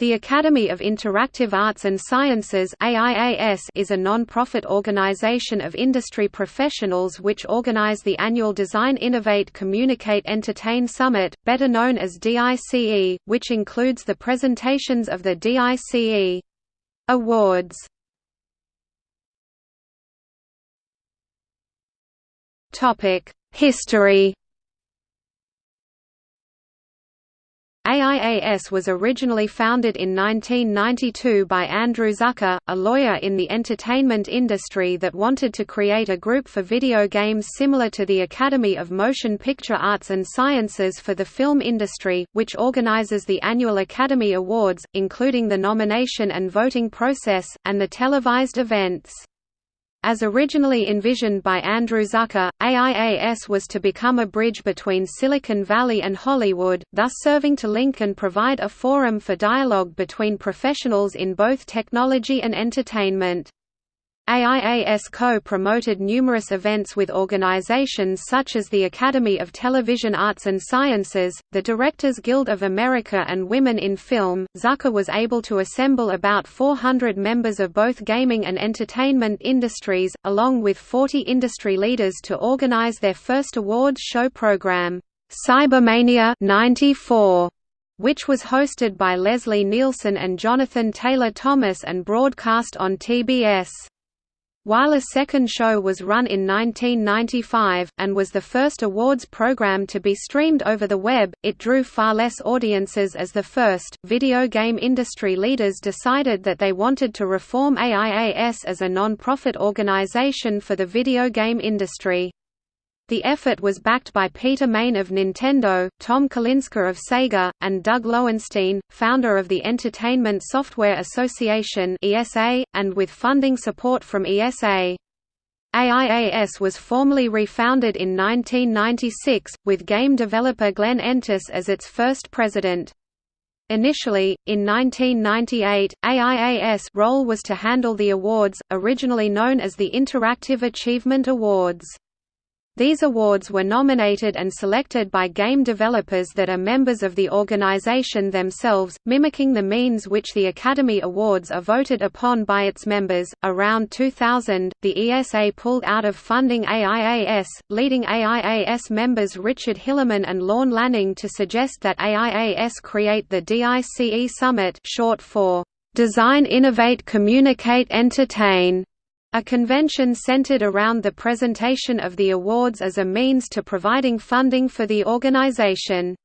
The Academy of Interactive Arts and Sciences is a non-profit organization of industry professionals which organize the annual Design Innovate Communicate Entertain Summit, better known as DICE, which includes the presentations of the DICE Awards. History AIAS was originally founded in 1992 by Andrew Zucker, a lawyer in the entertainment industry that wanted to create a group for video games similar to the Academy of Motion Picture Arts and Sciences for the film industry, which organizes the annual Academy Awards, including the nomination and voting process, and the televised events. As originally envisioned by Andrew Zucker, AIAS was to become a bridge between Silicon Valley and Hollywood, thus serving to link and provide a forum for dialogue between professionals in both technology and entertainment. AIAS co-promoted numerous events with organizations such as the Academy of Television Arts and Sciences, the Directors Guild of America and Women in Film. Zucker was able to assemble about 400 members of both gaming and entertainment industries, along with 40 industry leaders to organize their first awards show program, Cybermania 94 which was hosted by Leslie Nielsen and Jonathan Taylor Thomas and broadcast on TBS. While a second show was run in 1995, and was the first awards program to be streamed over the web, it drew far less audiences as the first. Video game industry leaders decided that they wanted to reform AIAS as a non-profit organization for the video game industry. The effort was backed by Peter Main of Nintendo, Tom Kalinske of Sega, and Doug Lowenstein, founder of the Entertainment Software Association (ESA), and with funding support from ESA. AIAS was formally refounded in 1996, with game developer Glenn Entis as its first president. Initially, in 1998, AIAS' role was to handle the awards, originally known as the Interactive Achievement Awards. These awards were nominated and selected by game developers that are members of the organization themselves, mimicking the means which the Academy Awards are voted upon by its members. Around 2000, the ESA pulled out of funding AIAS, leading AIAS members Richard Hilleman and Lorne Lanning to suggest that AIAS create the DICE Summit, short for Design Innovate Communicate Entertain a convention centered around the presentation of the awards as a means to providing funding for the organization.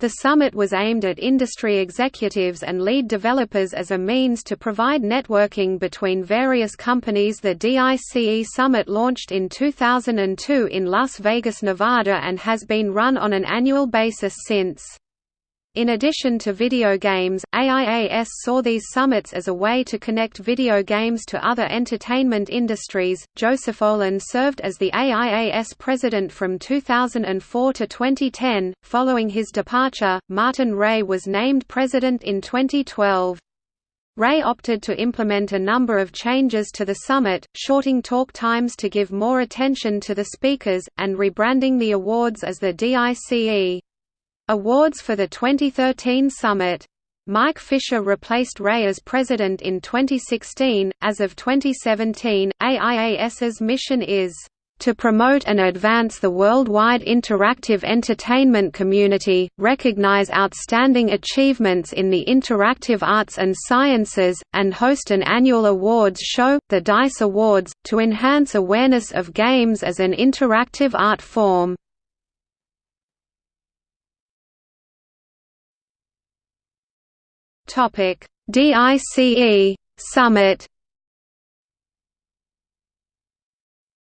The summit was aimed at industry executives and lead developers as a means to provide networking between various companies. The DICE Summit launched in 2002 in Las Vegas, Nevada and has been run on an annual basis since. In addition to video games, AIAS saw these summits as a way to connect video games to other entertainment industries. Joseph Olin served as the AIAS president from 2004 to 2010. Following his departure, Martin Rae was named president in 2012. Rae opted to implement a number of changes to the summit, shorting talk times to give more attention to the speakers, and rebranding the awards as the DICE. Awards for the 2013 summit. Mike Fisher replaced Rae as president in 2016. As of 2017, AIAS's mission is to promote and advance the worldwide interactive entertainment community, recognize outstanding achievements in the interactive arts and sciences, and host an annual awards show, the DICE Awards, to enhance awareness of games as an interactive art form. Topic: DICE Summit.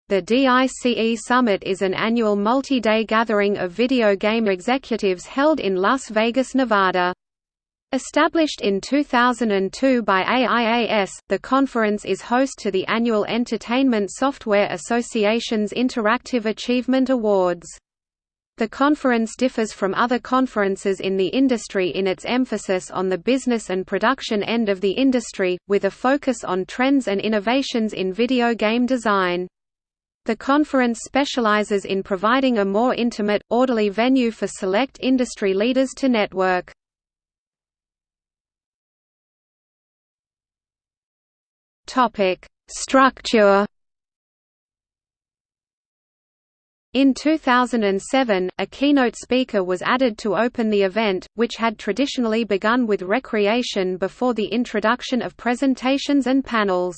The DICE Summit is an annual multi-day gathering of video game executives held in Las Vegas, Nevada. Established in 2002 by AIAS, the conference is host to the annual Entertainment Software Association's Interactive Achievement Awards. The conference differs from other conferences in the industry in its emphasis on the business and production end of the industry, with a focus on trends and innovations in video game design. The conference specializes in providing a more intimate, orderly venue for select industry leaders to network. Structure In 2007, a keynote speaker was added to open the event, which had traditionally begun with recreation before the introduction of presentations and panels.